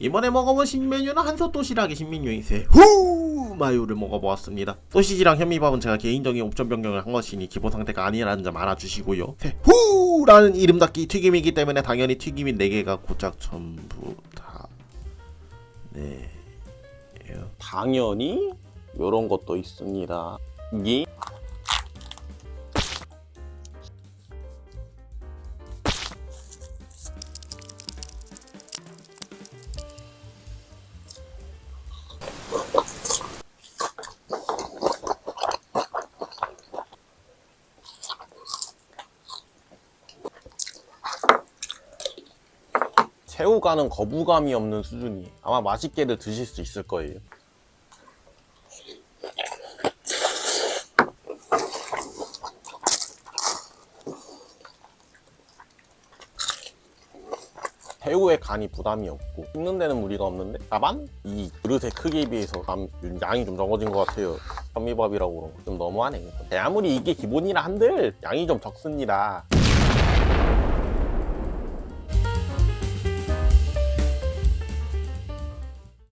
이번에 먹어본 신메뉴는 한솥 도시락의 신메뉴인 새후! 마요를 먹어보았습니다. 소시지랑 현미밥은 제가 개인적인 옵션 변경을 한 것이니 기본 상태가 아니라는 점 알아주시고요. 새후라는 이름답기 튀김이기 때문에 당연히 튀김이 4개가 고작 전부 다. 네. 당연히 이런 것도 있습니다. 이 새우가는 거부감이 없는 수준이 아마 맛있게들 드실 수 있을 거예요. 새우의 간이 부담이 없고 씹는 데는 무리가 없는데 다만 이 그릇의 크기에 비해서 감- 양이 좀 적어진 것 같아요. 현미밥이라고 좀 너무하네. 아무리 이게 기본이라 한들 양이 좀 적습니다